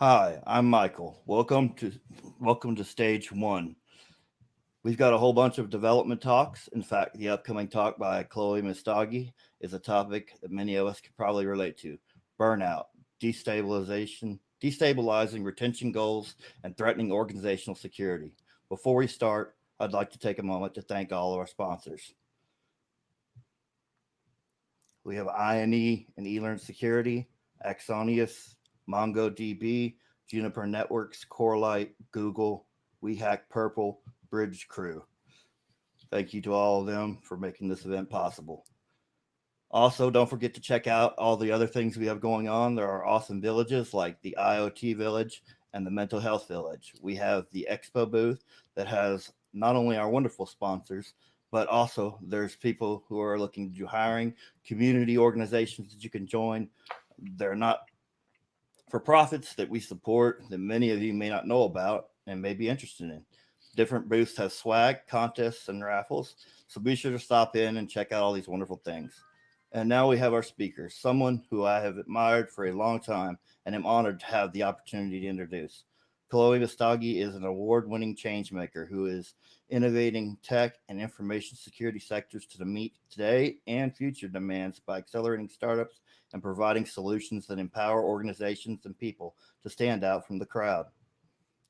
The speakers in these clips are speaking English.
Hi, I'm Michael. Welcome to welcome to stage one. We've got a whole bunch of development talks. In fact, the upcoming talk by Chloe Messdaghi is a topic that many of us could probably relate to. Burnout, destabilization, destabilizing retention goals, and threatening organizational security. Before we start, I'd like to take a moment to thank all of our sponsors. We have INE and eLearn Security, Axonius, MongoDB, Juniper Networks, Corelight, Google, WeHack Purple, Bridge Crew. Thank you to all of them for making this event possible. Also, don't forget to check out all the other things we have going on. There are awesome villages like the IoT Village and the Mental Health Village. We have the Expo booth that has not only our wonderful sponsors, but also there's people who are looking to do hiring, community organizations that you can join. They're not for profits that we support that many of you may not know about and may be interested in. Different booths have swag, contests, and raffles. So be sure to stop in and check out all these wonderful things. And now we have our speaker, someone who I have admired for a long time and am honored to have the opportunity to introduce. Chloe Messdaghi is an award-winning change maker who is innovating tech and information security sectors to meet today and future demands by accelerating startups and providing solutions that empower organizations and people to stand out from the crowd.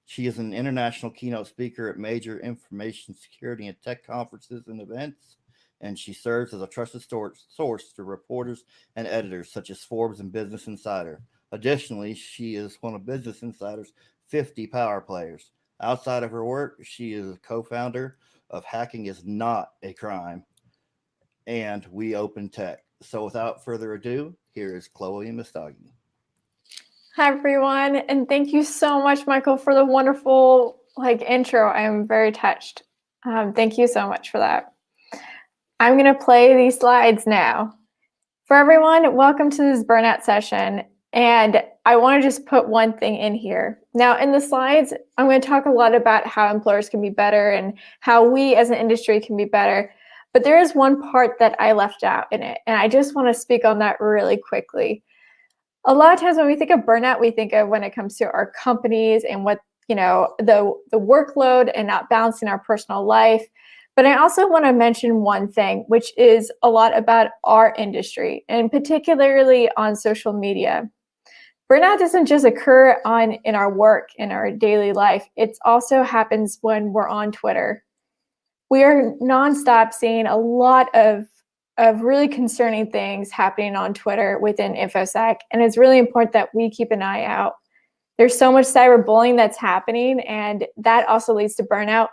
She is an international keynote speaker at major information security and tech conferences and events, and she serves as a trusted source to reporters and editors such as Forbes and Business Insider. Additionally, she is one of Business Insider's 50 power players. Outside of her work, she is a co-founder of Hacking is Not a Crime and We Open Tech. So without further ado, here is Chloe Messdaghi. Hi everyone, and thank you so much, Michael, for the wonderful like intro. I am very touched. Um, thank you so much for that. I'm gonna play these slides now. For everyone, welcome to this burnout session. And I wanna just put one thing in here. Now in the slides, I'm gonna talk a lot about how employers can be better and how we as an industry can be better. But there is one part that I left out in it, and I just want to speak on that really quickly. A lot of times when we think of burnout, we think of when it comes to our companies and what, you know, the, the workload and not balancing our personal life. But I also want to mention one thing, which is a lot about our industry, and particularly on social media. Burnout doesn't just occur on in our work, in our daily life. It also happens when we're on Twitter, we are nonstop seeing a lot of of really concerning things happening on Twitter within InfoSec. And it's really important that we keep an eye out. There's so much cyberbullying that's happening, and that also leads to burnout,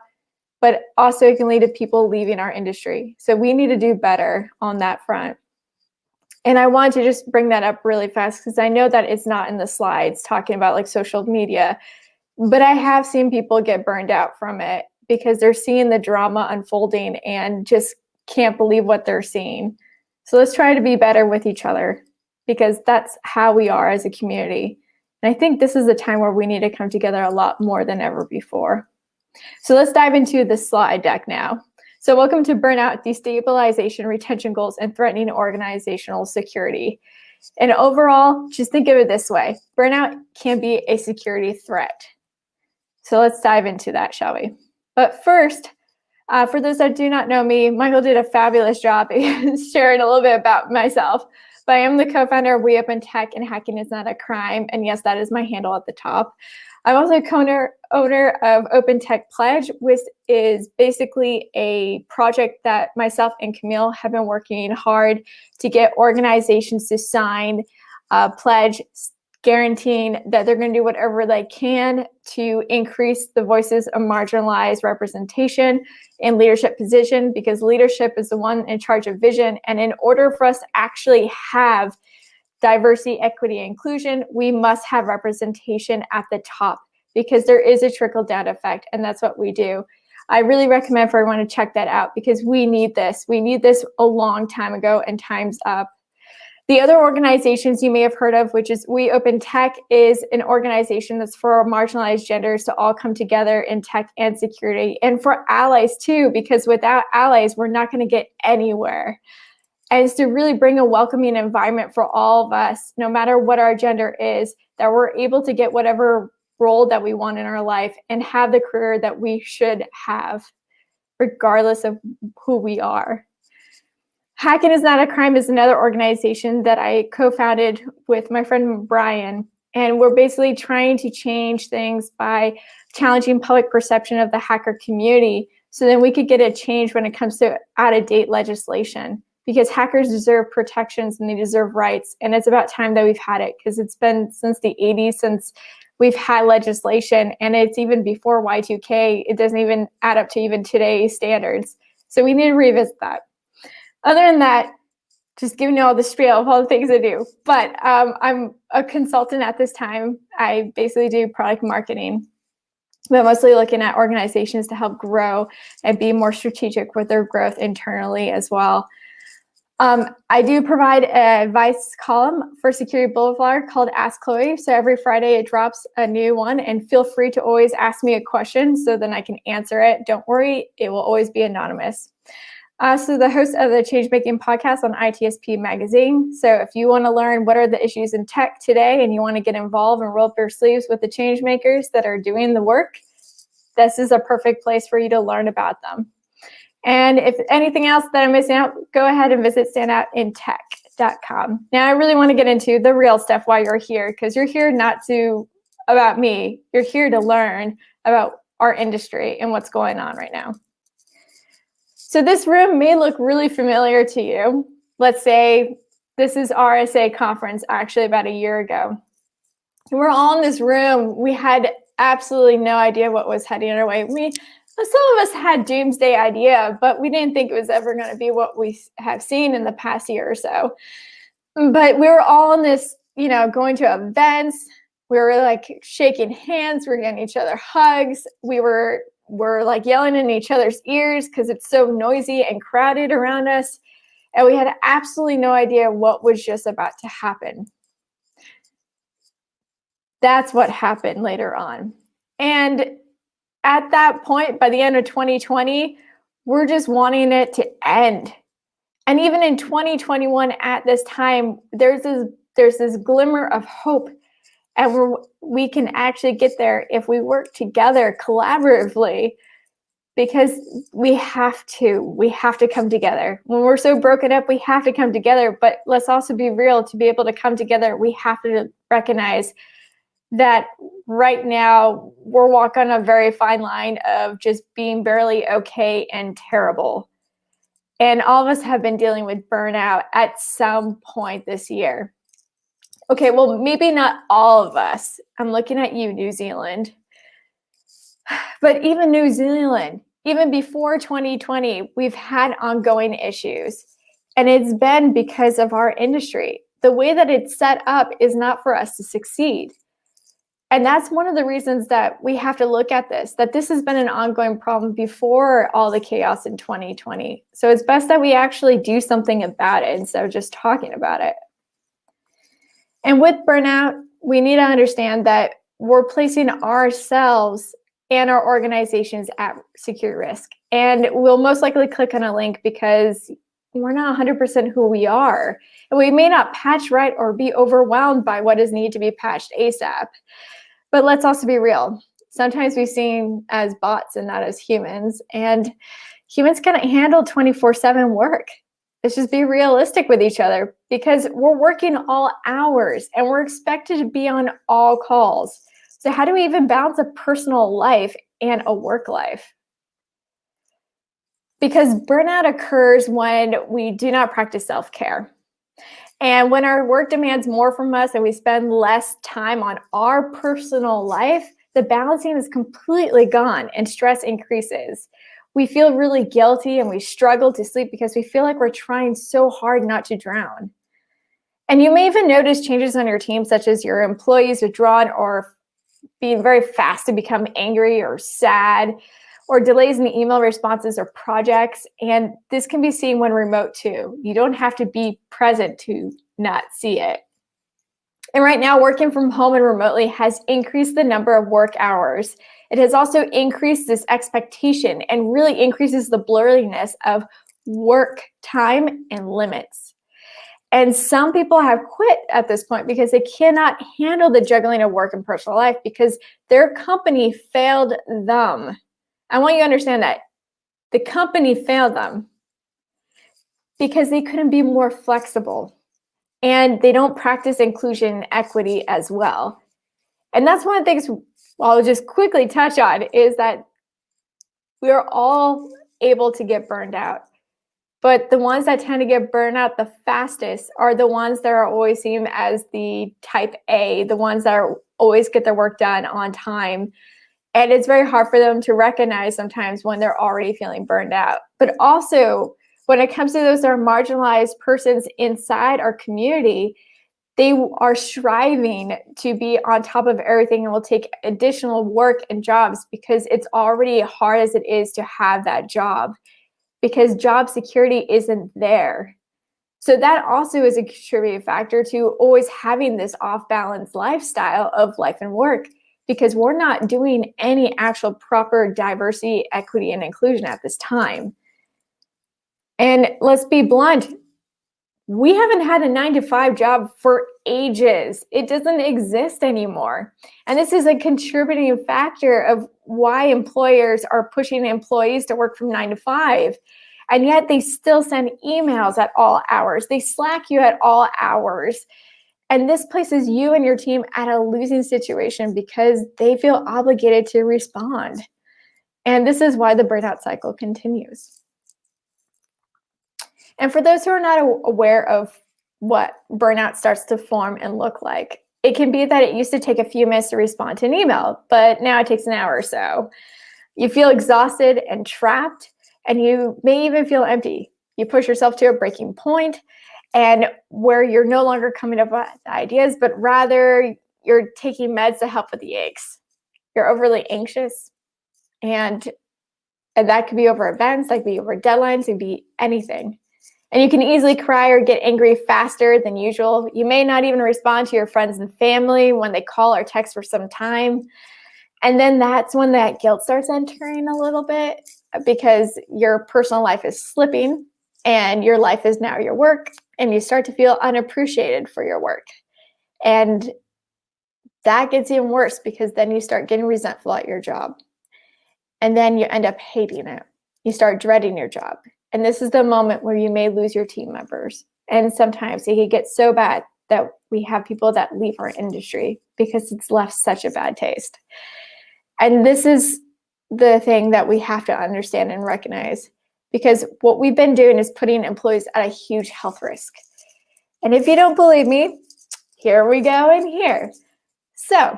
but also it can lead to people leaving our industry. So we need to do better on that front. And I want to just bring that up really fast because I know that it's not in the slides talking about like social media, but I have seen people get burned out from it because they're seeing the drama unfolding and just can't believe what they're seeing. So let's try to be better with each other because that's how we are as a community. And I think this is a time where we need to come together a lot more than ever before. So let's dive into the slide deck now. So welcome to Burnout, Destabilization, Retention Goals, and Threatening Organizational Security. And overall, just think of it this way. Burnout can be a security threat. So let's dive into that, shall we? But first, uh, for those that do not know me, Michael did a fabulous job sharing a little bit about myself. But I am the co-founder of We Open Tech and Hacking is Not a Crime. And yes, that is my handle at the top. I'm also co-owner owner of Open Tech Pledge, which is basically a project that myself and Camille have been working hard to get organizations to sign a pledge guaranteeing that they're going to do whatever they can to increase the voices of marginalized representation in leadership position because leadership is the one in charge of vision. And in order for us to actually have diversity, equity, inclusion, we must have representation at the top because there is a trickle down effect and that's what we do. I really recommend for everyone to check that out because we need this. We need this a long time ago and time's up. The other organizations you may have heard of, which is We Open Tech, is an organization that's for marginalized genders to all come together in tech and security, and for allies too, because without allies, we're not going to get anywhere. It's to really bring a welcoming environment for all of us, no matter what our gender is, that we're able to get whatever role that we want in our life and have the career that we should have, regardless of who we are. Hacking is Not a Crime is another organization that I co founded with my friend Brian. And we're basically trying to change things by challenging public perception of the hacker community so then we could get a change when it comes to out of date legislation because hackers deserve protections and they deserve rights. And it's about time that we've had it because it's been since the 80s since we've had legislation and it's even before Y2K. It doesn't even add up to even today's standards. So we need to revisit that. Other than that, just giving you all the spiel of all the things I do. But um, I'm a consultant at this time. I basically do product marketing, but mostly looking at organizations to help grow and be more strategic with their growth internally as well. Um, I do provide an advice column for Security Boulevard called Ask Chloe. So every Friday it drops a new one, and feel free to always ask me a question so then I can answer it. Don't worry, it will always be anonymous. Uh, so the host of the Changemaking podcast on ITSP Magazine. So if you want to learn what are the issues in tech today and you want to get involved and roll up your sleeves with the change makers that are doing the work, this is a perfect place for you to learn about them. And if anything else that I'm missing out, go ahead and visit standoutintech.com. Now I really want to get into the real stuff while you're here because you're here not to about me. You're here to learn about our industry and what's going on right now. So this room may look really familiar to you. Let's say this is RSA conference actually about a year ago. And we're all in this room. We had absolutely no idea what was heading our way. We some of us had doomsday idea, but we didn't think it was ever going to be what we have seen in the past year or so. But we were all in this, you know, going to events. We were like shaking hands. We were getting each other hugs. We were we're like yelling in each other's ears because it's so noisy and crowded around us. And we had absolutely no idea what was just about to happen. That's what happened later on. And at that point, by the end of 2020, we're just wanting it to end. And even in 2021, at this time, there's this there's this glimmer of hope and we're, we can actually get there if we work together collaboratively because we have to we have to come together when we're so broken up we have to come together but let's also be real to be able to come together we have to recognize that right now we're walking a very fine line of just being barely okay and terrible and all of us have been dealing with burnout at some point this year Okay, well, maybe not all of us. I'm looking at you, New Zealand. But even New Zealand, even before 2020, we've had ongoing issues. And it's been because of our industry. The way that it's set up is not for us to succeed. And that's one of the reasons that we have to look at this, that this has been an ongoing problem before all the chaos in 2020. So it's best that we actually do something about it instead of just talking about it. And with burnout, we need to understand that we're placing ourselves and our organizations at secure risk. And we'll most likely click on a link because we're not 100% who we are. And we may not patch right or be overwhelmed by what is needed to be patched ASAP. But let's also be real. Sometimes we're seen as bots and not as humans. And humans can't handle 24 7 work. Let's just be realistic with each other because we're working all hours and we're expected to be on all calls. So, how do we even balance a personal life and a work life? Because burnout occurs when we do not practice self care. And when our work demands more from us and we spend less time on our personal life, the balancing is completely gone and stress increases we feel really guilty and we struggle to sleep because we feel like we're trying so hard not to drown. And you may even notice changes on your team, such as your employees withdrawn or being very fast to become angry or sad, or delays in email responses or projects. And this can be seen when remote too. You don't have to be present to not see it. And right now, working from home and remotely has increased the number of work hours it has also increased this expectation and really increases the blurriness of work time and limits. And some people have quit at this point because they cannot handle the juggling of work and personal life because their company failed them. I want you to understand that the company failed them because they couldn't be more flexible and they don't practice inclusion and equity as well. And that's one of the things I'll just quickly touch on is that we are all able to get burned out. But the ones that tend to get burned out the fastest are the ones that are always seen as the type A, the ones that are always get their work done on time. And it's very hard for them to recognize sometimes when they're already feeling burned out. But also, when it comes to those that are marginalized persons inside our community, they are striving to be on top of everything and will take additional work and jobs because it's already hard as it is to have that job because job security isn't there. So that also is a contributing factor to always having this off balance lifestyle of life and work because we're not doing any actual proper diversity, equity, and inclusion at this time. And let's be blunt, we haven't had a nine to five job for ages. It doesn't exist anymore. And this is a contributing factor of why employers are pushing employees to work from nine to five. And yet they still send emails at all hours. They slack you at all hours. And this places you and your team at a losing situation because they feel obligated to respond. And this is why the burnout cycle continues. And for those who are not aware of what burnout starts to form and look like, it can be that it used to take a few minutes to respond to an email, but now it takes an hour or so. You feel exhausted and trapped, and you may even feel empty. You push yourself to a breaking point, and where you're no longer coming up with ideas, but rather you're taking meds to help with the aches. You're overly anxious, and, and that could be over events, that could be over deadlines, it could be anything. And you can easily cry or get angry faster than usual. You may not even respond to your friends and family when they call or text for some time. And then that's when that guilt starts entering a little bit because your personal life is slipping and your life is now your work and you start to feel unappreciated for your work. And that gets even worse because then you start getting resentful at your job. And then you end up hating it. You start dreading your job. And this is the moment where you may lose your team members. And sometimes it can get so bad that we have people that leave our industry because it's left such a bad taste. And this is the thing that we have to understand and recognize because what we've been doing is putting employees at a huge health risk. And if you don't believe me, here we go in here. So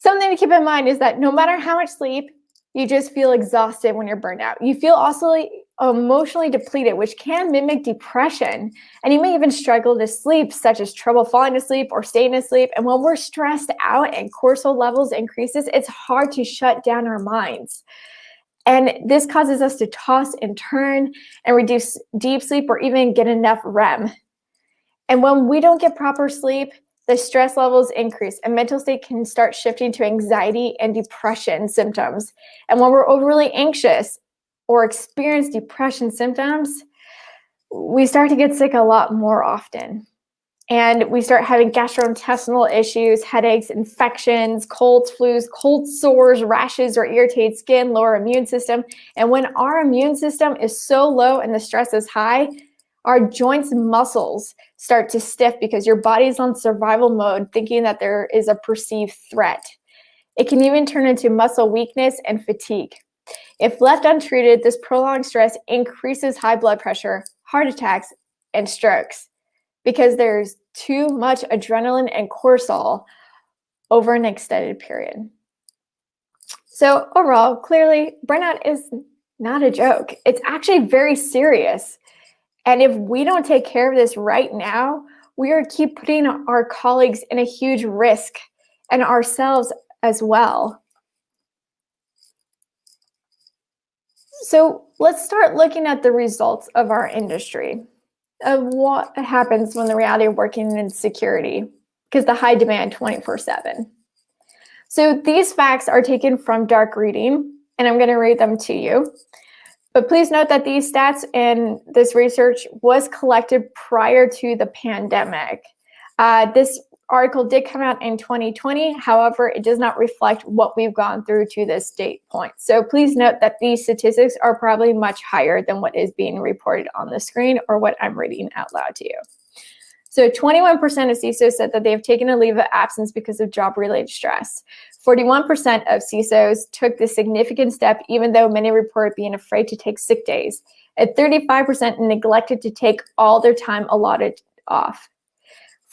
something to keep in mind is that no matter how much sleep, you just feel exhausted when you're burned out. You feel also emotionally depleted, which can mimic depression. And you may even struggle to sleep, such as trouble falling asleep or staying asleep. And when we're stressed out and cortisol levels increases, it's hard to shut down our minds. And this causes us to toss and turn and reduce deep sleep or even get enough REM. And when we don't get proper sleep, the stress levels increase and mental state can start shifting to anxiety and depression symptoms. And when we're overly anxious or experience depression symptoms, we start to get sick a lot more often. And we start having gastrointestinal issues, headaches, infections, colds, flus, cold sores, rashes, or irritated skin, lower immune system. And when our immune system is so low and the stress is high, our joints and muscles start to stiff because your body's on survival mode, thinking that there is a perceived threat. It can even turn into muscle weakness and fatigue. If left untreated, this prolonged stress increases high blood pressure, heart attacks, and strokes because there's too much adrenaline and cortisol over an extended period. So overall, clearly, burnout is not a joke. It's actually very serious. And if we don't take care of this right now, we are keep putting our colleagues in a huge risk and ourselves as well. So let's start looking at the results of our industry, of what happens when the reality of working in security, because the high demand 24 seven. So these facts are taken from dark reading, and I'm gonna read them to you. But please note that these stats and this research was collected prior to the pandemic. Uh, this article did come out in 2020. However, it does not reflect what we've gone through to this date point. So please note that these statistics are probably much higher than what is being reported on the screen or what I'm reading out loud to you. So 21% of CISOs said that they have taken a leave of absence because of job-related stress. 41% of CISOs took this significant step, even though many report being afraid to take sick days. And 35% neglected to take all their time allotted off.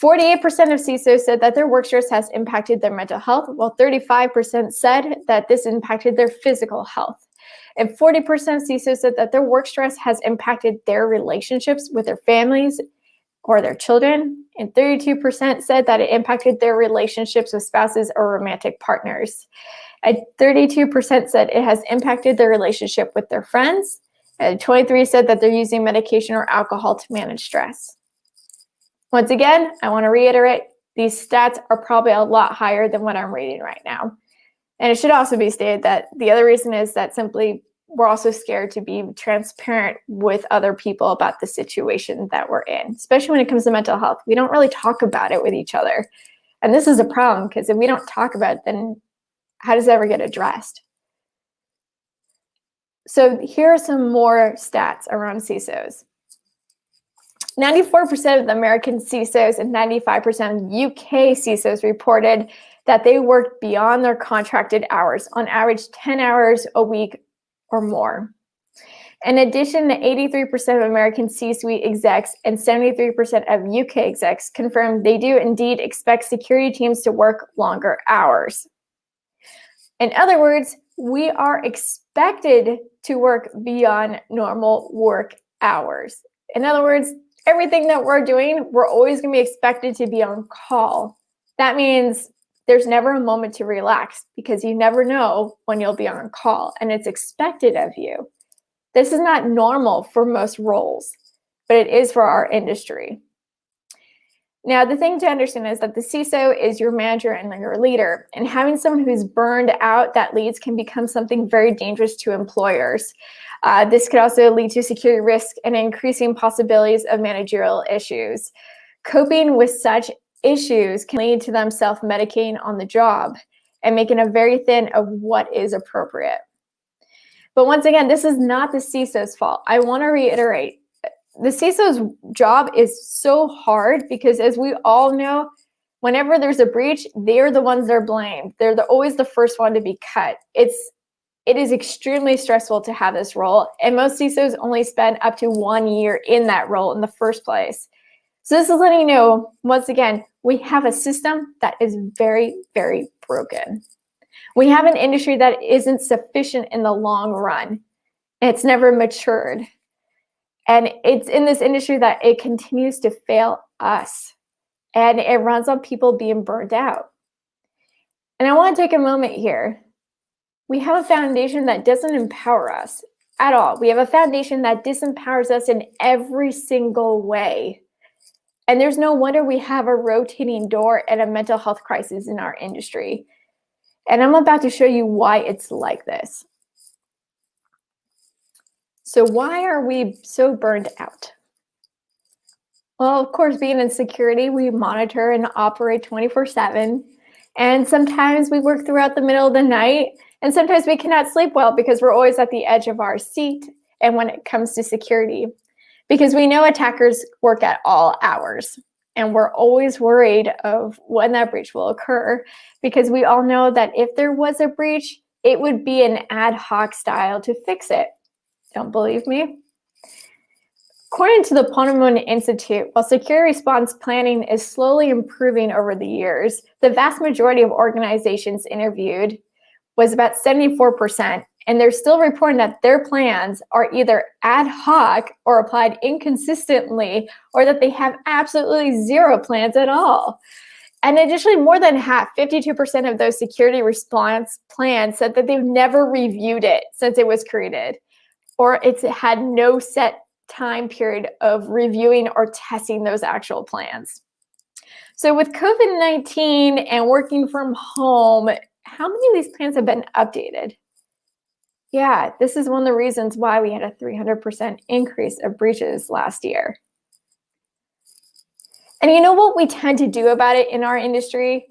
48% of CISOs said that their work stress has impacted their mental health, while 35% said that this impacted their physical health. And 40% of CISOs said that their work stress has impacted their relationships with their families or their children, and 32% said that it impacted their relationships with spouses or romantic partners. And 32% said it has impacted their relationship with their friends, and 23 said that they're using medication or alcohol to manage stress. Once again, I want to reiterate, these stats are probably a lot higher than what I'm reading right now. And it should also be stated that the other reason is that simply we're also scared to be transparent with other people about the situation that we're in, especially when it comes to mental health. We don't really talk about it with each other. And this is a problem because if we don't talk about it, then how does it ever get addressed? So here are some more stats around CISOs. 94% of the American CISOs and 95% of UK CISOs reported that they worked beyond their contracted hours, on average 10 hours a week or more. In addition, 83% of American C-suite execs and 73% of UK execs confirmed they do indeed expect security teams to work longer hours. In other words, we are expected to work beyond normal work hours. In other words, everything that we're doing, we're always going to be expected to be on call. That means there's never a moment to relax because you never know when you'll be on call and it's expected of you. This is not normal for most roles, but it is for our industry. Now, the thing to understand is that the CISO is your manager and your leader, and having someone who's burned out that leads can become something very dangerous to employers. Uh, this could also lead to security risk and increasing possibilities of managerial issues. Coping with such issues can lead to them self-medicating on the job and making a very thin of what is appropriate. But once again, this is not the CISO's fault. I want to reiterate, the CISO's job is so hard because as we all know, whenever there's a breach, they're the ones that are blamed. They're the, always the first one to be cut. It's it is extremely stressful to have this role, and most CISOs only spend up to one year in that role in the first place. So this is letting you know, once again, we have a system that is very, very broken. We have an industry that isn't sufficient in the long run. It's never matured. And it's in this industry that it continues to fail us. And it runs on people being burned out. And I want to take a moment here. We have a foundation that doesn't empower us at all. We have a foundation that disempowers us in every single way. And there's no wonder we have a rotating door and a mental health crisis in our industry. And I'm about to show you why it's like this. So why are we so burned out? Well, of course, being in security, we monitor and operate 24 seven. And sometimes we work throughout the middle of the night. And sometimes we cannot sleep well because we're always at the edge of our seat. And when it comes to security, because we know attackers work at all hours and we're always worried of when that breach will occur because we all know that if there was a breach, it would be an ad hoc style to fix it. Don't believe me? According to the Ponemon Institute, while security response planning is slowly improving over the years, the vast majority of organizations interviewed was about 74% and they're still reporting that their plans are either ad hoc or applied inconsistently, or that they have absolutely zero plans at all. And additionally, more than half, 52% of those security response plans said that they've never reviewed it since it was created, or it's had no set time period of reviewing or testing those actual plans. So with COVID-19 and working from home, how many of these plans have been updated? Yeah, this is one of the reasons why we had a 300% increase of breaches last year. And you know what we tend to do about it in our industry?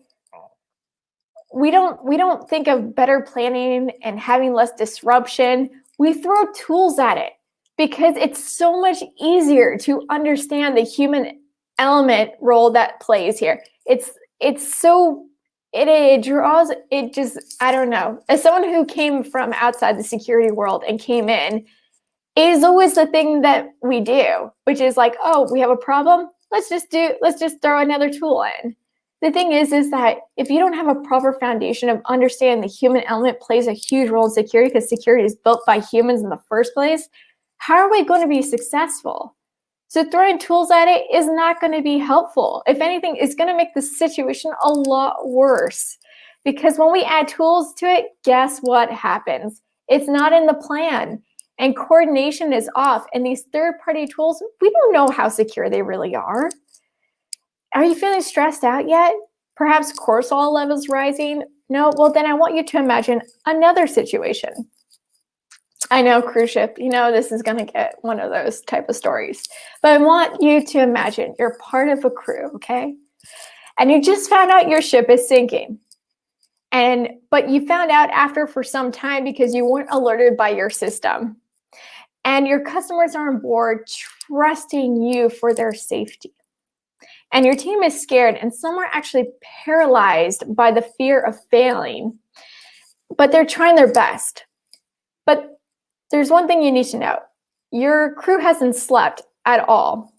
We don't we don't think of better planning and having less disruption. We throw tools at it because it's so much easier to understand the human element role that plays here. It's it's so it, it draws it just I don't know. As someone who came from outside the security world and came in, is always the thing that we do, which is like, oh, we have a problem. Let's just do let's just throw another tool in. The thing is, is that if you don't have a proper foundation of understanding the human element plays a huge role in security because security is built by humans in the first place, how are we going to be successful? So throwing tools at it is not going to be helpful. If anything, it's going to make the situation a lot worse. Because when we add tools to it, guess what happens? It's not in the plan and coordination is off. And these third-party tools, we don't know how secure they really are. Are you feeling stressed out yet? Perhaps cortisol levels rising? No, well then I want you to imagine another situation. I know cruise ship, you know, this is going to get one of those type of stories. But I want you to imagine you're part of a crew, okay? And you just found out your ship is sinking. And but you found out after for some time because you weren't alerted by your system. And your customers are on board trusting you for their safety. And your team is scared and some are actually paralyzed by the fear of failing. But they're trying their best. But there's one thing you need to know. Your crew hasn't slept at all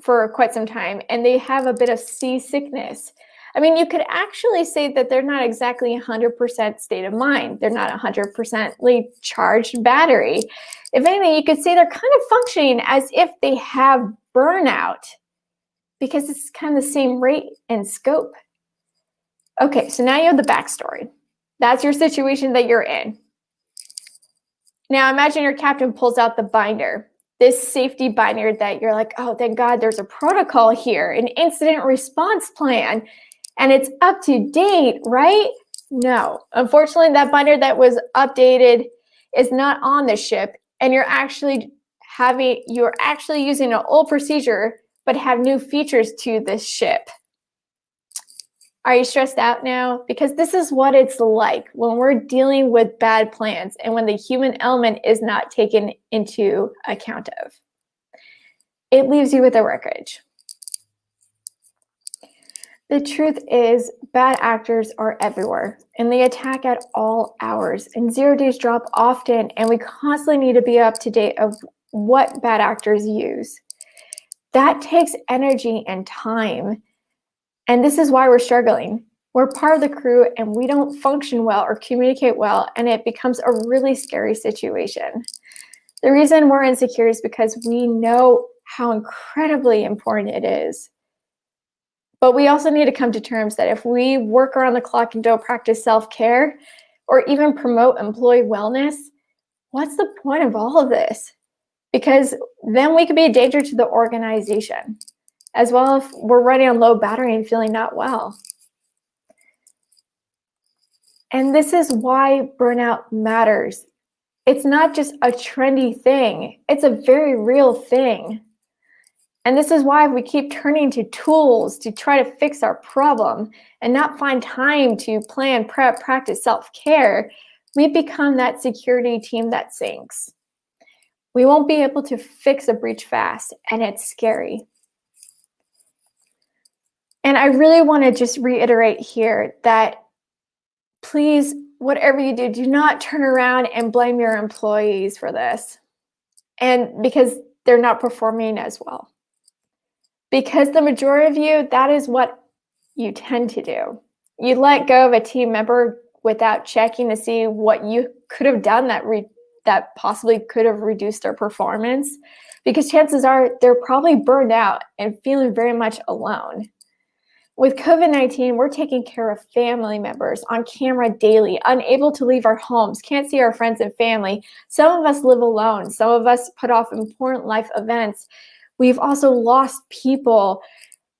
for quite some time and they have a bit of seasickness. I mean, you could actually say that they're not exactly 100% state of mind. They're not 100% charged battery. If anything, you could say they're kind of functioning as if they have burnout because it's kind of the same rate and scope. Okay, so now you have the backstory. That's your situation that you're in. Now imagine your captain pulls out the binder, this safety binder that you're like, oh, thank God there's a protocol here, an incident response plan, and it's up to date, right? No, unfortunately, that binder that was updated is not on the ship, and you're actually having, you're actually using an old procedure, but have new features to this ship. Are you stressed out now? Because this is what it's like when we're dealing with bad plans and when the human element is not taken into account of. It leaves you with a wreckage. The truth is, bad actors are everywhere and they attack at all hours and zero days drop often and we constantly need to be up to date of what bad actors use. That takes energy and time and this is why we're struggling. We're part of the crew and we don't function well or communicate well, and it becomes a really scary situation. The reason we're insecure is because we know how incredibly important it is. But we also need to come to terms that if we work around the clock and don't practice self-care or even promote employee wellness, what's the point of all of this? Because then we could be a danger to the organization as well if we're running on low battery and feeling not well. And this is why burnout matters. It's not just a trendy thing, it's a very real thing. And this is why if we keep turning to tools to try to fix our problem and not find time to plan, prep, practice self-care, we become that security team that sinks. We won't be able to fix a breach fast, and it's scary. And I really want to just reiterate here that please, whatever you do, do not turn around and blame your employees for this. And because they're not performing as well. Because the majority of you, that is what you tend to do. You let go of a team member without checking to see what you could have done that that possibly could have reduced their performance because chances are they're probably burned out and feeling very much alone. With COVID-19, we're taking care of family members on camera daily, unable to leave our homes, can't see our friends and family. Some of us live alone. Some of us put off important life events. We've also lost people.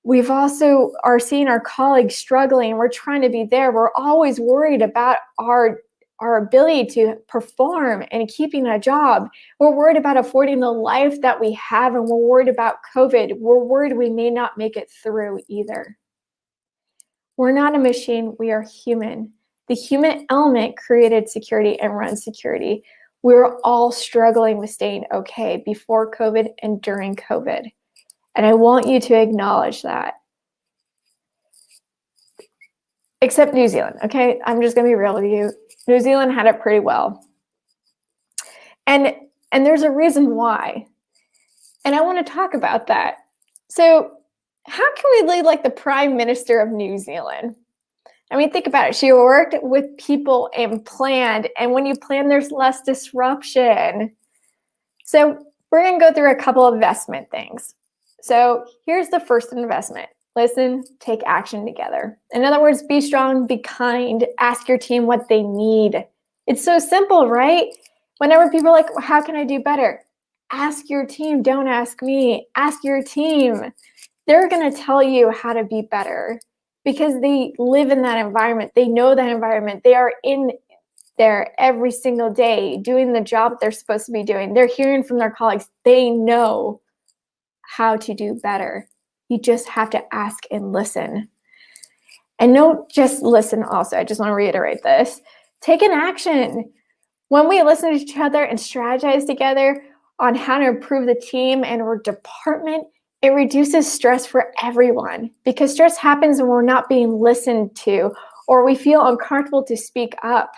We've also are seeing our colleagues struggling. We're trying to be there. We're always worried about our our ability to perform and keeping a job. We're worried about affording the life that we have, and we're worried about COVID. We're worried we may not make it through either. We're not a machine, we are human. The human element created security and runs security. We're all struggling with staying okay before COVID and during COVID. And I want you to acknowledge that. Except New Zealand, okay? I'm just gonna be real with you. New Zealand had it pretty well. And and there's a reason why. And I want to talk about that. So, how can we lead like the Prime Minister of New Zealand? I mean, think about it. She worked with people and planned, and when you plan, there's less disruption. So, we're to go through a couple of investment things. So, here's the first investment listen, take action together. In other words, be strong, be kind, ask your team what they need. It's so simple, right? Whenever people are like, well, how can I do better? Ask your team, don't ask me. Ask your team. They're to tell you how to be better because they live in that environment. They know that environment. They are in there every single day doing the job they're supposed to be doing. They're hearing from their colleagues. They know how to do better. You just have to ask and listen. And don't just listen, also. I just want to reiterate this take an action. When we listen to each other and strategize together on how to improve the team and our department, it reduces stress for everyone because stress happens when we're not being listened to or we feel uncomfortable to speak up.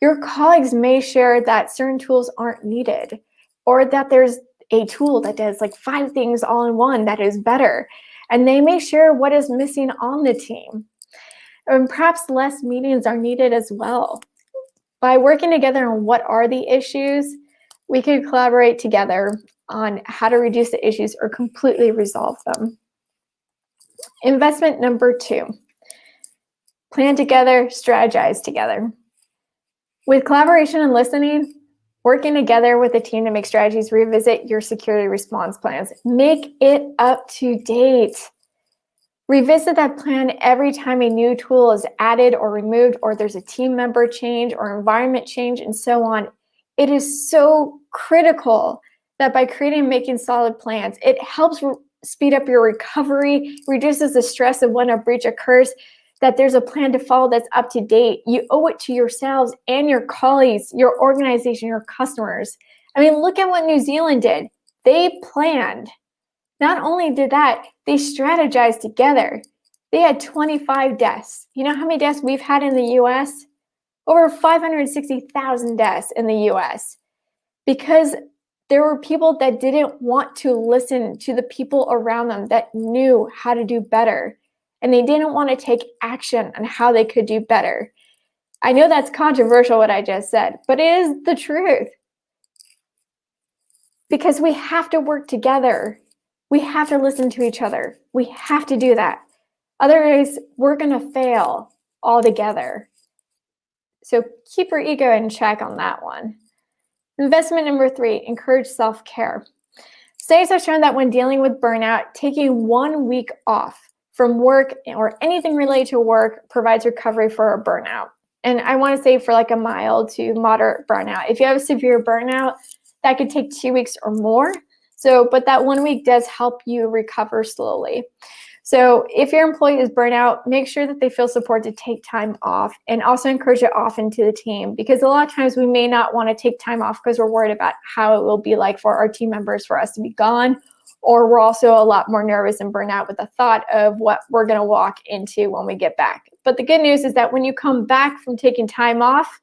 Your colleagues may share that certain tools aren't needed or that there's a tool that does like five things all in one that is better. And they may share what is missing on the team. And perhaps less meetings are needed as well. By working together on what are the issues, we could collaborate together on how to reduce the issues or completely resolve them. Investment number two, plan together, strategize together. With collaboration and listening, Working together with a team to make strategies, revisit your security response plans. Make it up to date. Revisit that plan every time a new tool is added or removed, or there's a team member change or environment change, and so on. It is so critical that by creating and making solid plans, it helps speed up your recovery, reduces the stress of when a breach occurs, that there's a plan to follow that's up to date. You owe it to yourselves and your colleagues, your organization, your customers. I mean, look at what New Zealand did. They planned. Not only did that, they strategized together. They had 25 deaths. You know how many deaths we've had in the US? Over 560,000 deaths in the US because there were people that didn't want to listen to the people around them that knew how to do better and they didn't want to take action on how they could do better. I know that's controversial what I just said, but it is the truth. Because we have to work together. We have to listen to each other. We have to do that. Otherwise, we're going to fail altogether. So keep your ego in check on that one. Investment number three, encourage self-care. Studies have shown that when dealing with burnout, taking one week off from work or anything related to work provides recovery for a burnout. And I want to say for like a mild to moderate burnout. If you have a severe burnout, that could take two weeks or more. So, but that one week does help you recover slowly. So if your employee is burnout, make sure that they feel support to take time off and also encourage it often to the team because a lot of times we may not want to take time off because we're worried about how it will be like for our team members for us to be gone or we're also a lot more nervous and burnt out with the thought of what we're going to walk into when we get back. But the good news is that when you come back from taking time off,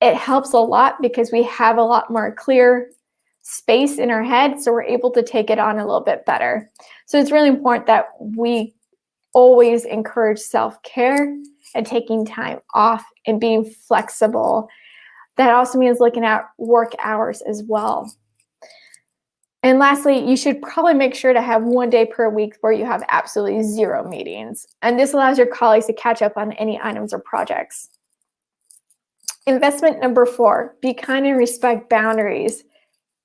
it helps a lot because we have a lot more clear space in our head, so we're able to take it on a little bit better. So it's really important that we always encourage self-care and taking time off and being flexible. That also means looking at work hours as well. And lastly, you should probably make sure to have one day per week where you have absolutely zero meetings. And this allows your colleagues to catch up on any items or projects. Investment number four, be kind and respect boundaries.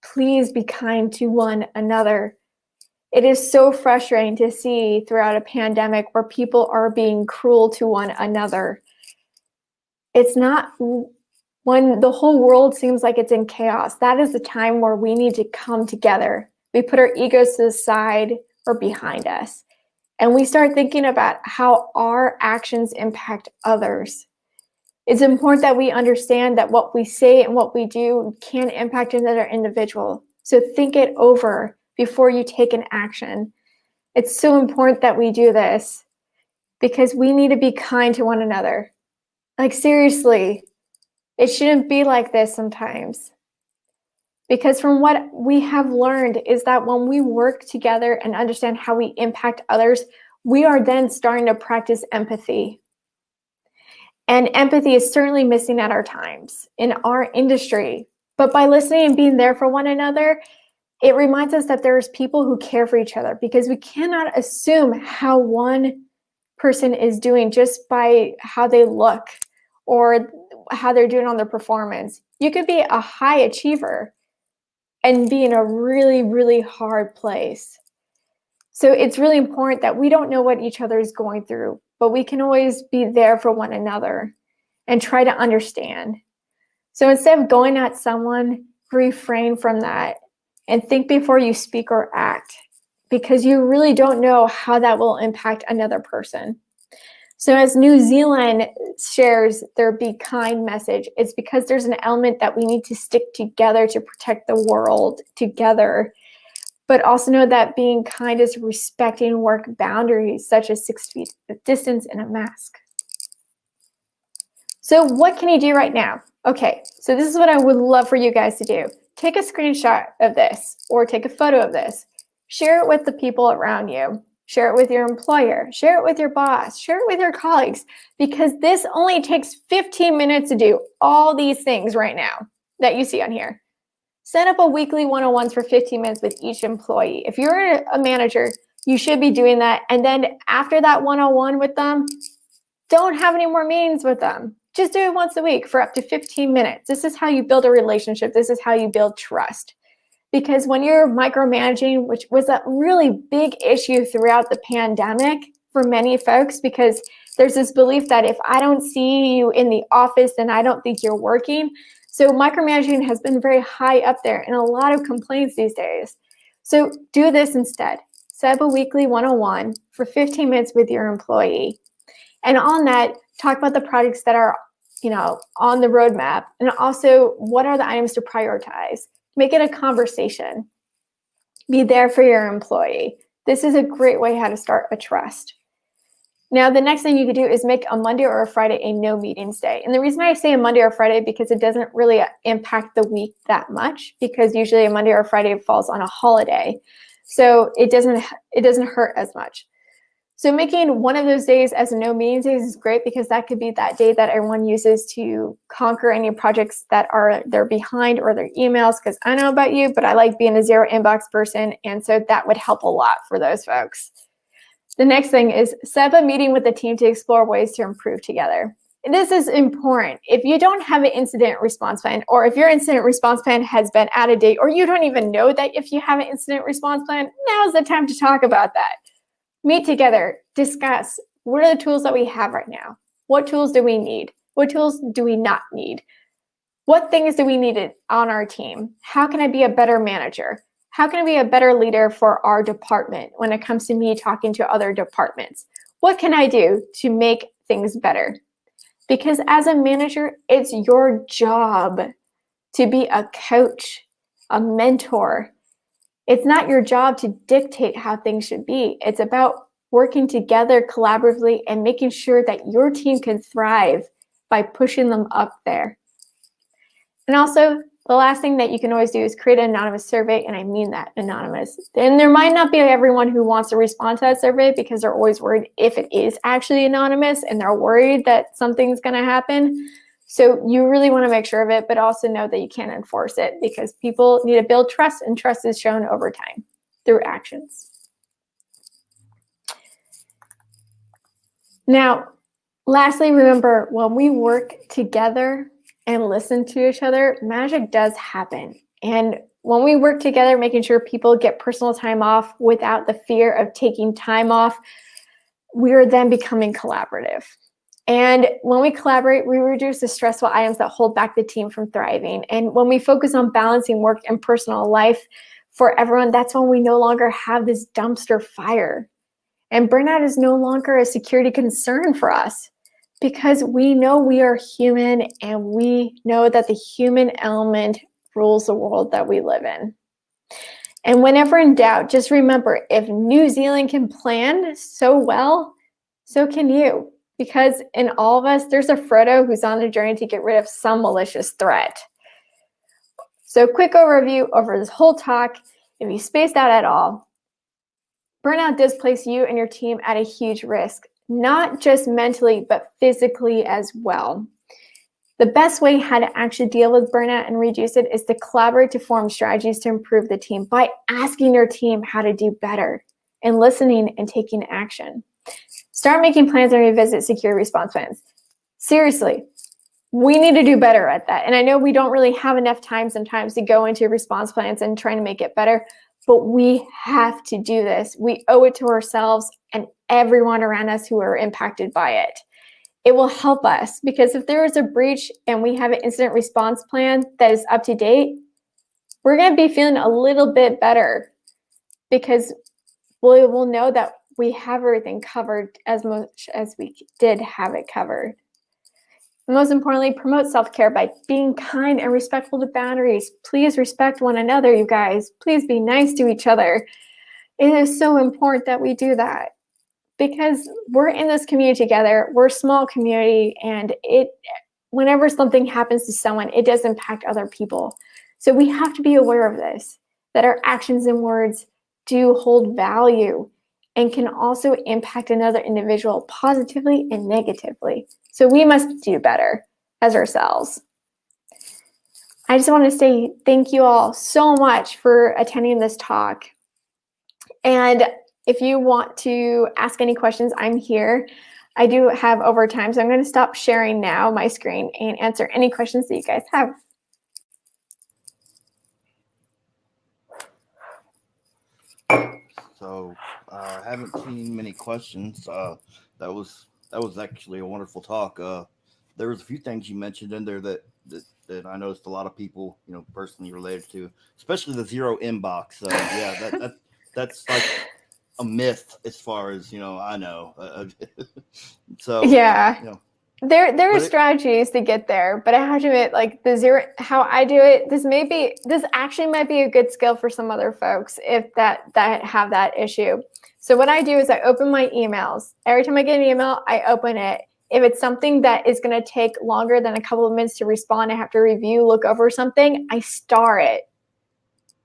Please be kind to one another. It is so frustrating to see throughout a pandemic where people are being cruel to one another. it's not when the whole world seems like it's in chaos. That is the time where we need to come together. We put our egos to the side or behind us. And we start thinking about how our actions impact others. It's important that we understand that what we say and what we do can impact another individual. So think it over before you take an action. It's so important that we do this because we need to be kind to one another. Like, seriously, it shouldn't be like this sometimes. Because from what we have learned is that when we work together and understand how we impact others, we are then starting to practice empathy. And empathy is certainly missing at our times in our industry. But by listening and being there for one another, it reminds us that there's people who care for each other because we cannot assume how one person is doing just by how they look or how they're doing on their performance. You could be a high achiever and be in a really, really hard place. So it's really important that we don't know what each other is going through, but we can always be there for one another and try to understand. So instead of going at someone, refrain from that and think before you speak or act because you really don't know how that will impact another person. So as New Zealand shares their be kind message, it's because there's an element that we need to stick together to protect the world together. But also know that being kind is respecting work boundaries such as six feet of distance and a mask. So what can you do right now? Okay, so this is what I would love for you guys to do. Take a screenshot of this or take a photo of this. Share it with the people around you. Share it with your employer, share it with your boss, share it with your colleagues, because this only takes 15 minutes to do all these things right now that you see on here. Set up a weekly one on ones for 15 minutes with each employee. If you're a manager, you should be doing that. And then after that one on one with them, don't have any more meetings with them. Just do it once a week for up to 15 minutes. This is how you build a relationship. This is how you build trust because when you're micromanaging, which was a really big issue throughout the pandemic for many folks, because there's this belief that if I don't see you in the office, then I don't think you're working. So micromanaging has been very high up there and a lot of complaints these days. So do this instead. Set up a weekly one-on-one for 15 minutes with your employee. And on that, talk about the projects that are you know, on the roadmap and also what are the items to prioritize. Make it a conversation. Be there for your employee. This is a great way how to start a trust. Now, the next thing you could do is make a Monday or a Friday a no meetings day. And the reason I say a Monday or Friday because it doesn't really impact the week that much because usually a Monday or Friday falls on a holiday. So it doesn't it doesn't hurt as much. So making one of those days as a no meetings days is great because that could be that day that everyone uses to conquer any projects that are they're behind or their emails because I know about you, but I like being a zero inbox person. And so that would help a lot for those folks. The next thing is set up a meeting with the team to explore ways to improve together. And this is important. If you don't have an incident response plan, or if your incident response plan has been out of date, or you don't even know that if you have an incident response plan, now's the time to talk about that meet together, discuss what are the tools that we have right now? What tools do we need? What tools do we not need? What things do we need on our team? How can I be a better manager? How can I be a better leader for our department when it comes to me talking to other departments? What can I do to make things better? Because as a manager, it's your job to be a coach, a mentor, it's not your job to dictate how things should be. It's about working together collaboratively and making sure that your team can thrive by pushing them up there. And also, the last thing that you can always do is create an anonymous survey, and I mean that anonymous. And there might not be everyone who wants to respond to that survey because they're always worried if it is actually anonymous and they're worried that something's going to happen. So you really want to make sure of it, but also know that you can't enforce it because people need to build trust and trust is shown over time through actions. Now, lastly, remember when we work together and listen to each other, magic does happen. And when we work together, making sure people get personal time off without the fear of taking time off, we are then becoming collaborative. And when we collaborate, we reduce the stressful items that hold back the team from thriving. And when we focus on balancing work and personal life for everyone, that's when we no longer have this dumpster fire. And burnout is no longer a security concern for us because we know we are human and we know that the human element rules the world that we live in. And whenever in doubt, just remember if New Zealand can plan so well, so can you because in all of us, there's a Frodo who's on a journey to get rid of some malicious threat. So quick overview over this whole talk. If you spaced out at all, burnout does place you and your team at a huge risk, not just mentally, but physically as well. The best way how to actually deal with burnout and reduce it is to collaborate to form strategies to improve the team by asking your team how to do better and listening and taking action. Start making plans and revisit secure response plans. Seriously, we need to do better at that. And I know we don't really have enough time sometimes to go into response plans and trying to make it better, but we have to do this. We owe it to ourselves and everyone around us who are impacted by it. It will help us because if there is a breach and we have an incident response plan that is up to date, we're going to be feeling a little bit better because we will know that we have everything covered as much as we did have it covered. Most importantly, promote self-care by being kind and respectful to boundaries. Please respect one another, you guys. Please be nice to each other. It is so important that we do that because we're in this community together. We're a small community and it whenever something happens to someone, it does impact other people. So we have to be aware of this, that our actions and words do hold value and can also impact another individual positively and negatively. So we must do better as ourselves. I just want to say thank you all so much for attending this talk. And if you want to ask any questions, I'm here. I do have overtime, so I'm going to stop sharing now my screen and answer any questions that you guys have. So I haven't seen many questions. Uh, that was that was actually a wonderful talk. Uh, there was a few things you mentioned in there that, that that I noticed a lot of people, you know, personally related to, especially the zero inbox. So yeah, that, that that's like a myth as far as you know. I know. Uh, so yeah, you know, there there are But it- strategies to get there, but I have to admit, like the zero, how I do it, this may be, this actually might be a good skill for some other folks if that that have that issue. So what I do is I open my emails. Every time I get an email, I open it. If it's something that is going to take longer than a couple of minutes to respond, I have to review, look over something, I star it.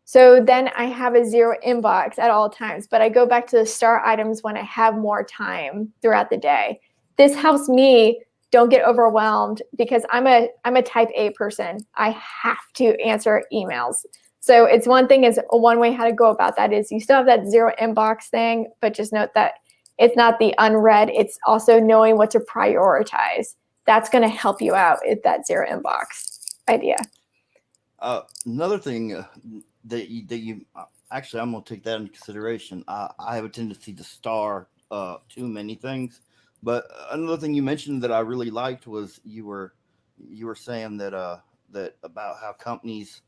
So then I have a zero inbox at all times, but I go back to the star items when I have more time throughout the day. This helps me don't get overwhelmed because I'm a I'm a type A person. I have to answer emails. So it's one thing is one way how to go about that is you still have that zero inbox thing, but just note that it's not the unread. It's also knowing what to prioritize. That's going to help you out with that zero inbox idea. Uh, another thing uh, that you, that you uh, actually, I'm gonna take that into consideration. I, I have a tendency to star uh, too many things, but another thing you mentioned that I really liked was you were you were saying that uh that about how companies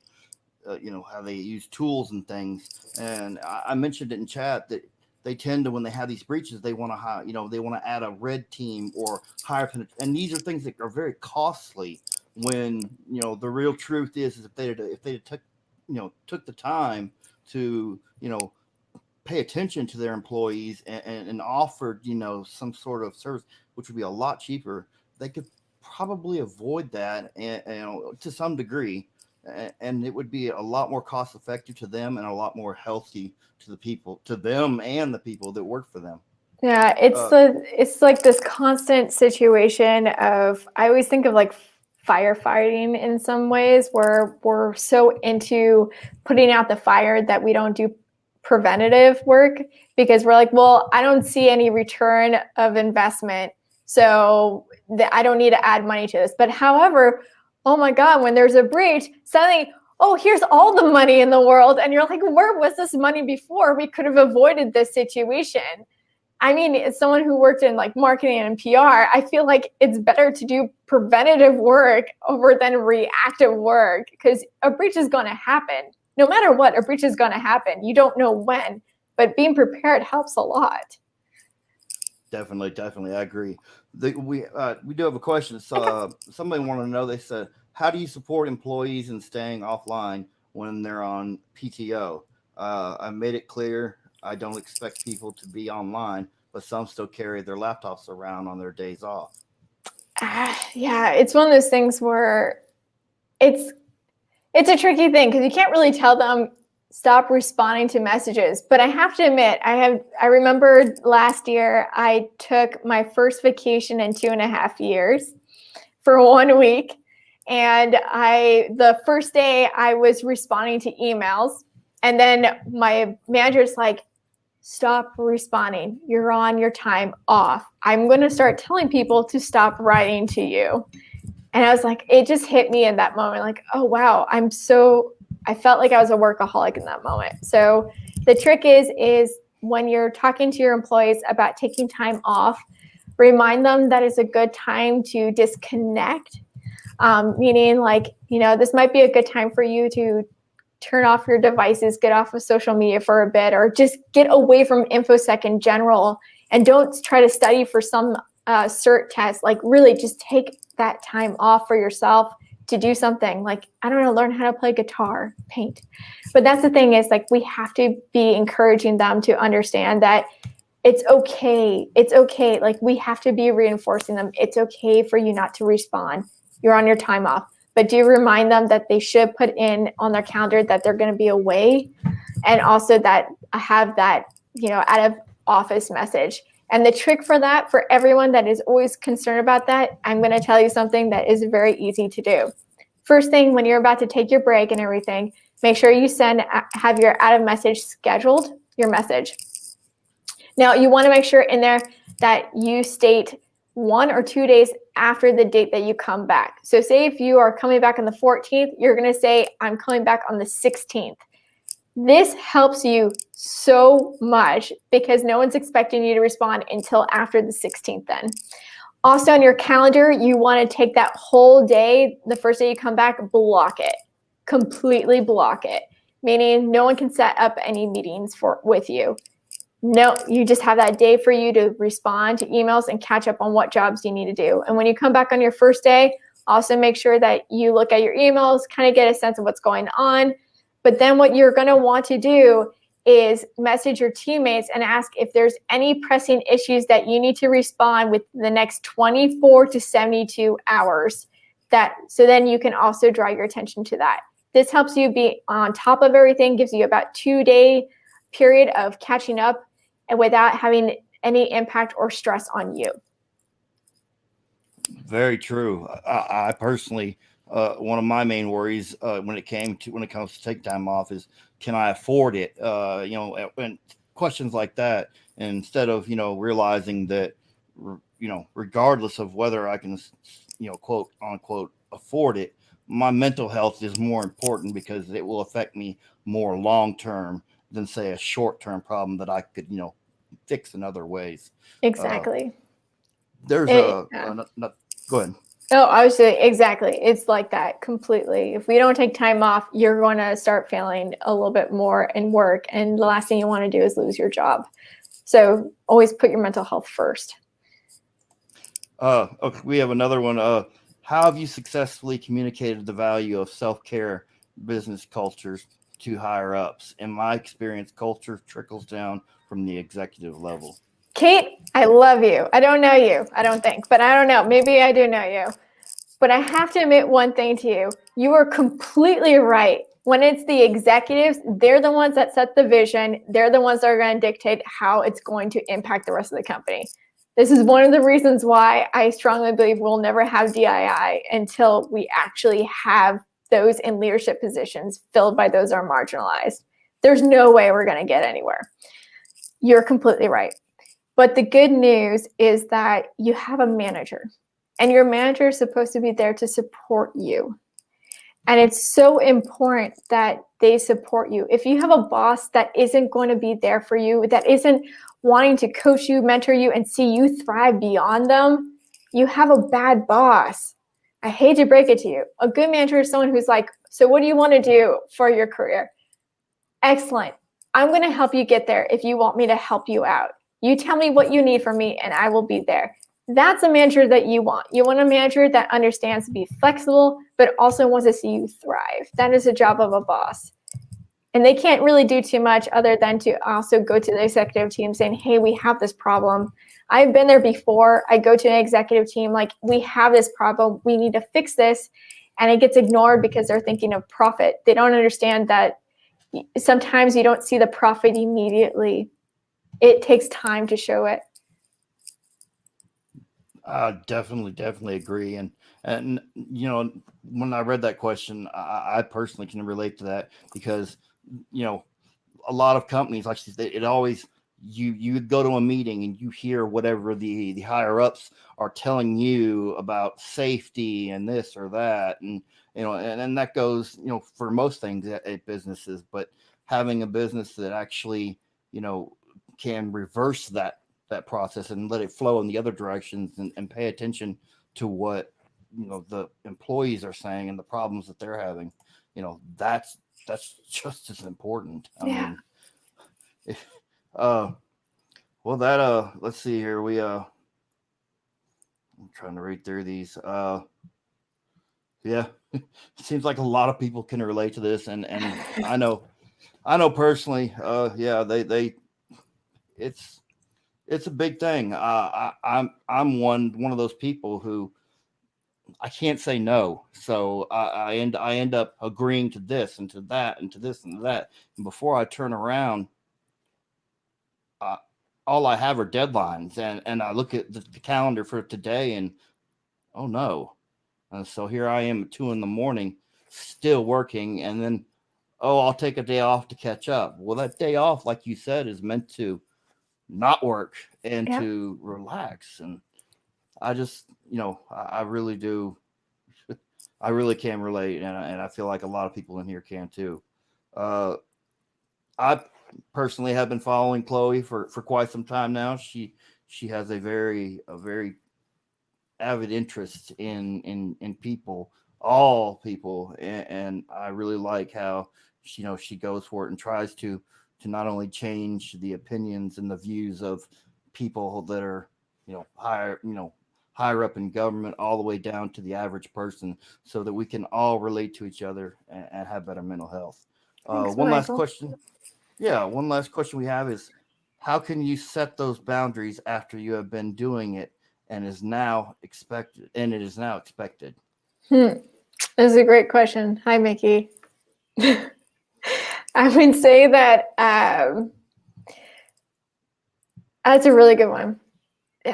uh, you know how they use tools and things, and I, I mentioned it in chat that they tend to when they have these breaches they want to hire you know they want to add a red team or hire penet- and these are things that are very costly when you know the real truth is, is if they if they took you know took the time to you know pay attention to their employees and, and, and offered you know some sort of service which would be a lot cheaper they could probably avoid that and, you know to some degree and it would be a lot more cost effective to them and a lot more healthy to the people to them and the people that work for them Yeah, it's Uh, the it's like this constant situation of I always think of like firefighting in some ways where we're so into putting out the fire that we don't do preventative work because we're like, well, I don't see any return of investment, so I don't need to add money to this. But however, oh my god, when there's a breach, suddenly oh, here's all the money in the world. And you're like, where was this money before? We could have avoided this situation. I mean, as someone who worked in like marketing and PR, I feel like it's better to do preventative work over than reactive work because a breach is going to happen. No matter what, a breach is going to happen. You don't know when, but being prepared helps a lot. Definitely, definitely, I agree. The, we uh, we do have a question. So uh, somebody wanted to know. They said, "How do you support employees in staying offline when they're on PTO?" Uh, I made it clear I don't expect people to be online, but some still carry their laptops around on their days off. Uh, yeah, it's one of those things where it's it's a tricky thing because you can't really tell them stop responding to messages. But I have to admit, I have I remember last year I took my first vacation in two and a half years for one week. And I the first day I was responding to emails. And then my manager's like, stop responding. You're on your time off. I'm going to start telling people to stop writing to you. And I was like, it just hit me in that moment like, oh, wow, I'm so, I felt like I was a workaholic in that moment. So the trick is, is when you're talking to your employees about taking time off, remind them that it's a good time to disconnect. Um, meaning like, you know, this might be a good time for you to turn off your devices, get off of social media for a bit, or just get away from InfoSec in general and don't try to study for some uh, cert test. Like really just take that time off for yourself to do something like, I don't know, learn how to play guitar, paint. But that's the thing is like, we have to be encouraging them to understand that it's okay. It's okay. Like we have to be reinforcing them. It's okay for you not to respond. You're on your time off but do remind them that they should put in on their calendar that they're going to be away and also that I have that, you know, out of office message. And the trick for that, for everyone that is always concerned about that, I'm going to tell you something that is very easy to do. First thing, when you're about to take your break and everything, make sure you send, uh, have your out of message scheduled, your message. Now, you want to make sure in there that you state one or two days after the date that you come back. So say if you are coming back on the 14th, you're going to say, I'm coming back on the 16th. This helps you so much because no one's expecting you to respond until after the 16th then. Also on your calendar, you want to take that whole day, the first day you come back, block it. Completely block it. Meaning no one can set up any meetings for with you no, you just have that day for you to respond to emails and catch up on what jobs you need to do. And when you come back on your first day, also make sure that you look at your emails, kind of get a sense of what's going on. But then what you're going to want to do is message your teammates and ask if there's any pressing issues that you need to respond with the next 24 to 72 hours. That so then you can also draw your attention to that. This helps you be on top of everything, gives you about two day period of catching up and without having any impact or stress on you. Very true. I, I personally, uh, one of my main worries uh, when it came to when it comes to take time off is can I afford it? Uh, you know, and questions like that. And instead of you know realizing that you know regardless of whether I can you know quote unquote afford it, my mental health is more important because it will affect me more long term than say a short term problem that I could you know fix in other ways. Uh, exactly. There's it, a, yeah. a, a, go ahead. Oh, saying exactly. It's like that completely. If we don't take time off, you're going to start feeling a little bit more in work, and the last thing you want to do is lose your job. So always put your mental health first. Uh, okay, we have another one. Uh, how have you successfully communicated the value of self care business cultures to higher ups? In my experience, culture trickles down from the executive level. Kate, I love you. I don't know you, I don't think, but I don't know. Maybe I do know you. But I have to admit one thing to you. You are completely right. When it's the executives, they're the ones that set the vision. They're the ones that are going to dictate how it's going to impact the rest of the company. This is one of the reasons why I strongly believe we'll never have DEI until we actually have those in leadership positions filled by those are marginalized. There's no way we're going to get anywhere. You're completely right. But the good news is that you have a manager, and your manager is supposed to be there to support you. And it's so important that they support you. If you have a boss that isn't going to be there for you, that isn't wanting to coach you, mentor you, and see you thrive beyond them, you have a bad boss. I hate to break it to you. A good manager is someone who's like, So, what do you want to do for your career? Excellent. I'm going to help you get there if you want me to help you out. You tell me what you need from me, and I will be there. That's a manager that you want. You want a manager that understands to be flexible, but also wants to see you thrive. That is the job of a boss. And they can't really do too much other than to also go to the executive team saying, hey, we have this problem. I've been there before. I go to an executive team, like, we have this problem. We need to fix this. And it gets ignored because they're thinking of profit. They don't understand that sometimes you don't see the profit immediately, it takes time to show it. I definitely, definitely agree. And and you know, when I read that question, I, I personally can relate to that because you know, a lot of companies like it always you you go to a meeting and you hear whatever the the higher ups are telling you about safety and this or that and you know and, and that goes you know for most things at, at businesses but having a business that actually you know can reverse that that process and let it flow in the other directions and, and pay attention to what you know the employees are saying and the problems that they're having you know that's that's just as important i yeah. mean if uh, well, that uh, let's see here. We uh, I'm trying to read through these. Uh, yeah, it seems like a lot of people can relate to this, and and I know, I know personally. Uh, yeah, they they, it's it's a big thing. Uh, I, I'm I'm one one of those people who I can't say no. So I, I, end I end up agreeing to this and to that and to this and that. And before I turn around, uh, all I have are deadlines, and and I look at the, the calendar for today, and oh no, uh, so here I am at two in the morning, still working, and then oh I'll take a day off to catch up. Well, that day off, like you said, is meant to not work and yeah. to relax, and I just you know I, I really do. I really can relate, and, and I feel like a lot of people in here can too. Uh, I personally have been following Chloe for for quite some time now. She she has a very a very avid interest in in in people, all people, and, and I really like how she, you know she goes for it and tries to to not only change the opinions and the views of people that are you know higher you know higher up in government all the way down to the average person so that we can all relate to each other and, and have better mental health uh, one last question yeah, one last question we have is how can you set those boundaries after you have been doing it and is now expected and it is now expected? Hmm. That's a great question. Hi, Mickey. I would say that um, that's a really good one.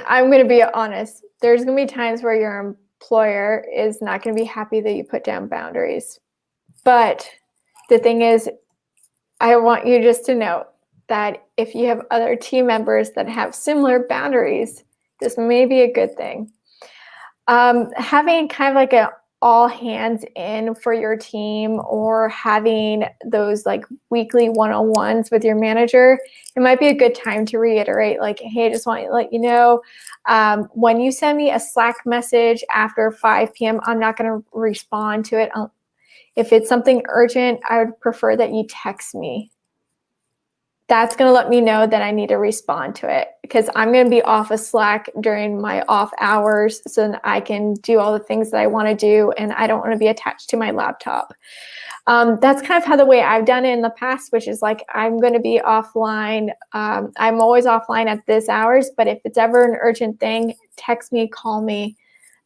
I'm going to be honest. There's going to be times where your employer is not going to be happy that you put down boundaries. But the thing is, I want you just to know that if you have other team members that have similar boundaries, this may be a good thing. Um, having kind of like an all hands in for your team or having those like weekly one-on-ones with your manager it might be a good time to reiterate like hey i just want to let you know um, when you send me a slack message after 5 p.m i'm not going to respond to it if it's something urgent, I would prefer that you text me. That's going to let me know that I need to respond to it because I'm going to be off of Slack during my off hours so that I can do all the things that I want to do and I don't want to be attached to my laptop. Um, that's kind of how the way I've done it in the past, which is like I'm going to be offline. Um, I'm always offline at this hours, but if it's ever an urgent thing, text me, call me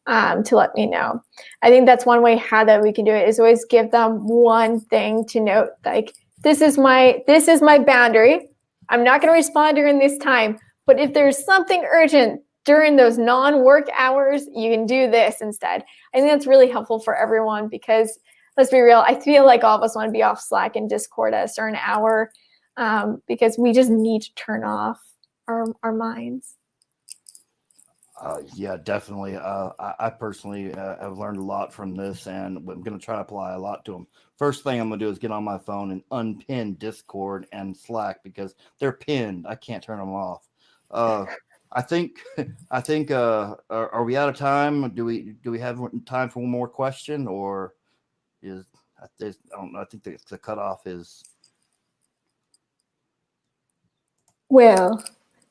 um, to let me know. I think that's one way how that we can do it is always give them one thing to note like this is my this is my boundary. I'm not going to respond during this time, but if there's something urgent during those non-work hours, you can do this instead. I think that's really helpful for everyone because let's be real, I feel like all of us want to be off Slack and Discord at a certain hour um, because we just need to turn off our, our minds. Uh, yeah, definitely. Uh, I, I, personally uh, have learned a lot from this, and I'm going to try to apply a lot to them. First thing I'm going to do is get on my phone and unpin Discord and Slack because they're pinned. I can't turn them off. uh, I think I think uh, are, are we out of time? Do we do we have time for one more question, or is I think- I don't know. I think the, the cutoff is Well.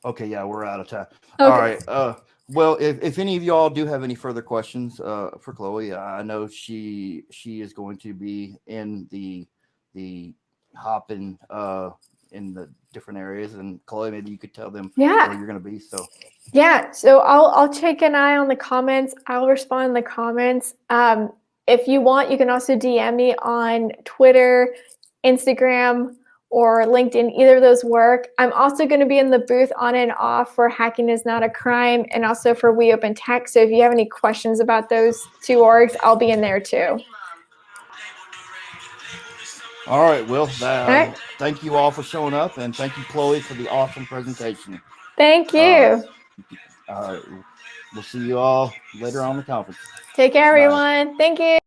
okay. Yeah, we're out of time. Okay. All right. Well, if, if any of y'all do have any further questions uh, for Chloe, I know she she is going to be in the the hopping uh, in the different areas, and Chloe, maybe you could tell them Yeah. where you're going to be. So Yeah, so I'll I'll check an eye on the comments. I'll respond in the comments. Um, if you want, you can also DM me on Twitter, Instagram, or LinkedIn. Either of those work. I'm also going to be in the booth on and off for Hacking is Not a Crime, and also for We Open Tech. So if you have any questions about those two orgs, I'll be in there too. All right, Will. That, All right. Thank you all for showing up, and thank you, Chloe, for the awesome presentation. Thank you. Uh, All right, we'll see you all later on the conference. Take care, bye. everyone. Thank you.